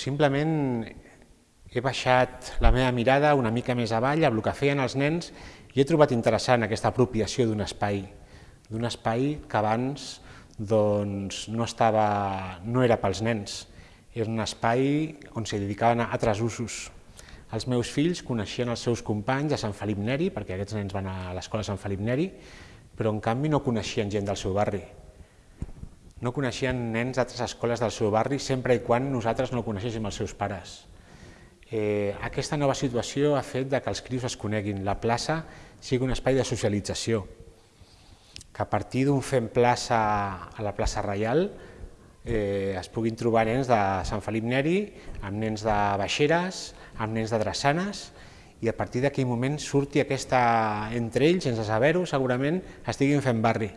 Simplement he baixat la meva mirada una mica més avall amb el que feien els nens i he trobat interessant aquesta apropiació d'un espai, d'un espai que abans doncs, no, estava, no era pels nens, era un espai on s'hi dedicaven a altres usos. Els meus fills coneixien els seus companys a Sant Felip Neri, perquè aquests nens van a l'escola Sant Felip Neri, però en canvi no coneixien gent del seu barri. No coneixien nens d'altres escoles del seu barri sempre i quan nosaltres no coneixéssim els seus pares. Eh, aquesta nova situació ha fet que els crios es coneguin. La plaça sigui un espai de socialització, que a partir d'un fem plaça a la plaça Reial eh, es puguin trobar nens de Sant Felip Neri, amb nens de Baixeres, amb nens de Drassanes, i a partir d'aquell moment surti aquesta, entre ells, sense saber-ho, segurament estiguin fent barri.